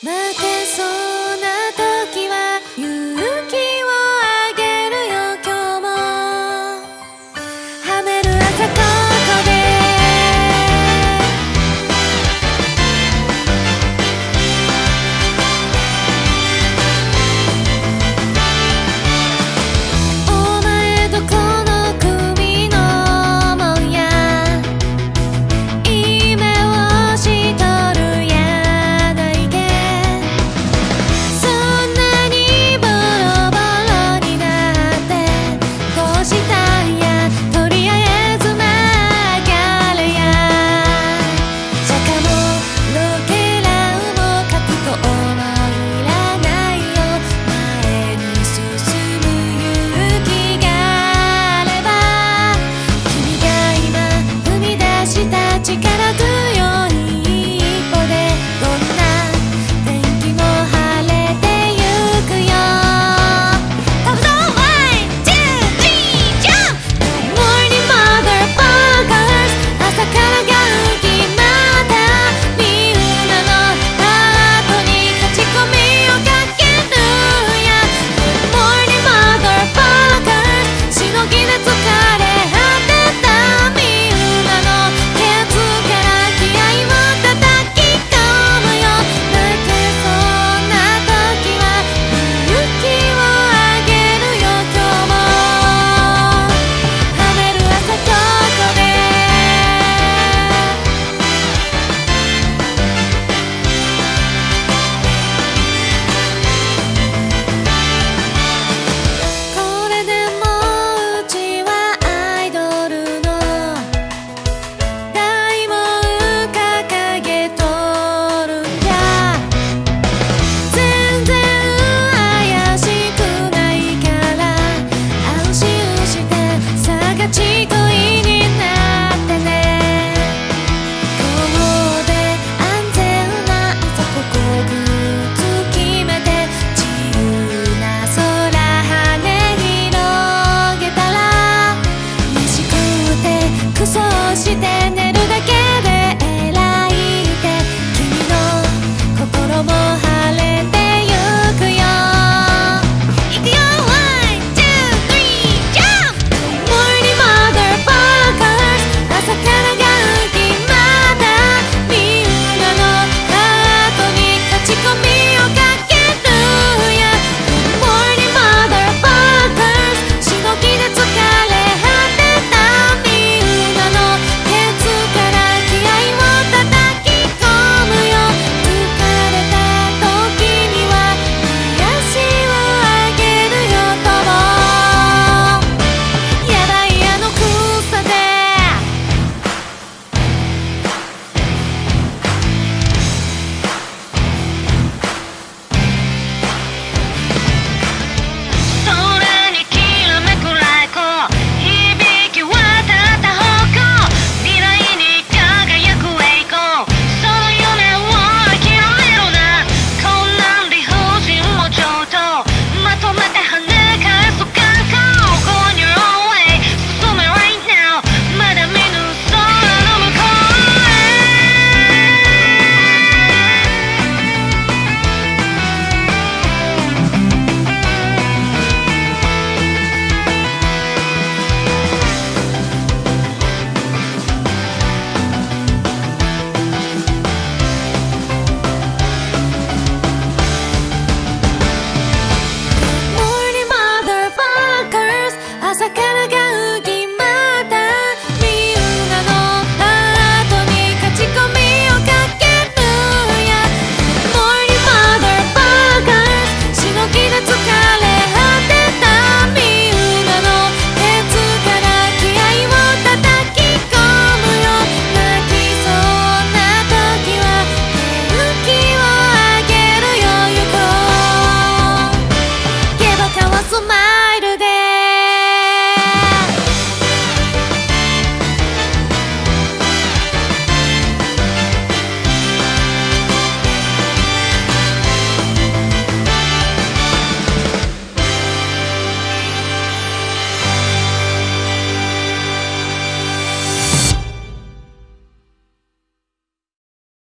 また